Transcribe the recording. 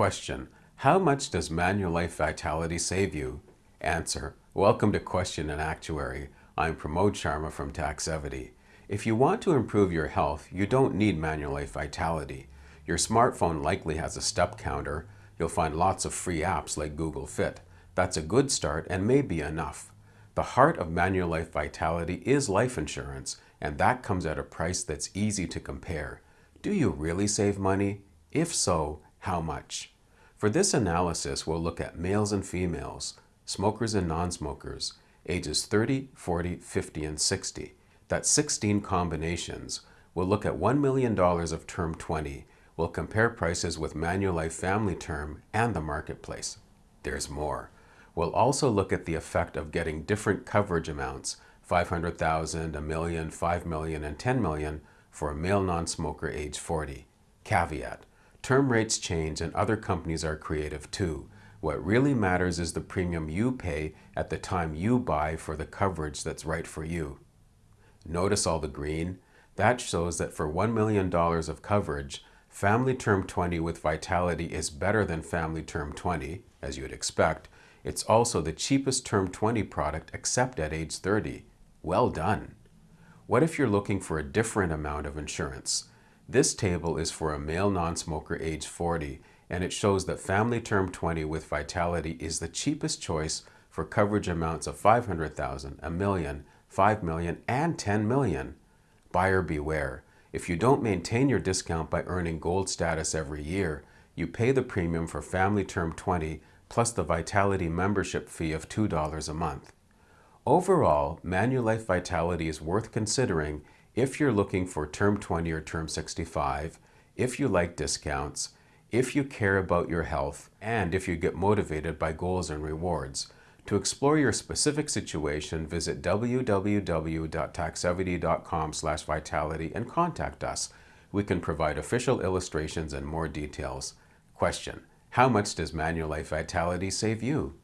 Question. How much does Manulife Vitality save you? Answer. Welcome to Question and Actuary. I'm Pramod Sharma from Taxevity. If you want to improve your health, you don't need Manulife Vitality. Your smartphone likely has a step counter. You'll find lots of free apps like Google Fit. That's a good start and may be enough. The heart of Manulife Vitality is life insurance, and that comes at a price that's easy to compare. Do you really save money? If so, how much? For this analysis, we'll look at males and females, smokers and non-smokers, ages 30, 40, 50, and 60. That's 16 combinations. We'll look at $1 million of Term 20. We'll compare prices with Manulife Family Term and the marketplace. There's more. We'll also look at the effect of getting different coverage amounts, 500,000, a million, 5 million, and 10 million for a male non-smoker age 40. Caveat. Term rates change and other companies are creative too. What really matters is the premium you pay at the time you buy for the coverage that's right for you. Notice all the green? That shows that for $1 million of coverage, Family Term 20 with Vitality is better than Family Term 20, as you'd expect. It's also the cheapest Term 20 product except at age 30. Well done! What if you're looking for a different amount of insurance? This table is for a male non-smoker age 40 and it shows that Family Term 20 with Vitality is the cheapest choice for coverage amounts of 500,000, a million, 5 million, and 10 million. Buyer beware. If you don't maintain your discount by earning gold status every year, you pay the premium for Family Term 20 plus the Vitality membership fee of $2 a month. Overall, Manulife Vitality is worth considering if you're looking for term 20 or term 65, if you like discounts, if you care about your health, and if you get motivated by goals and rewards. To explore your specific situation, visit www.taxevity.com vitality and contact us. We can provide official illustrations and more details. Question. How much does Manulife Vitality save you?